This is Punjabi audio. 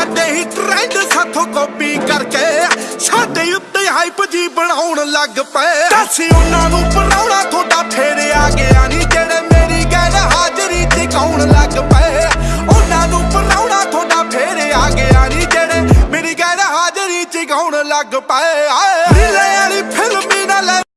ਸਾਡੇ ਹੀ ਟ੍ਰੈਂਡ ਸਾਥੋਂ ਕਾਪੀ ਕਰਕੇ ਸਾਡੇ ਉੱਤੇ ਹਾਈਪ ਜੀ ਬਣਾਉਣ ਲੱਗ ਪਏ। ਦੱਸ ਉਹਨਾਂ ਨੂੰ ਪਰਾਉਣਾ ਤੁਹਾਡਾ ਫੇਰ ਆ ਗਿਆ ਨਹੀਂ ਜਿਹੜੇ ਮੇਰੀ ਗੱਲ ਹਾਜ਼ਰੀ ਟਿਕਾਉਣ ਲੱਗ ਪਏ। ਉਹਨਾਂ ਨੂੰ ਪਰਾਉਣਾ ਤੁਹਾਡਾ ਫੇਰ ਆ ਗਿਆ ਨਹੀਂ ਜਿਹੜੇ ਮੇਰੀ ਗੱਲ ਹਾਜ਼ਰੀ ਟਿਕਾਉਣ ਲੱਗ ਪਏ। ਆਏ।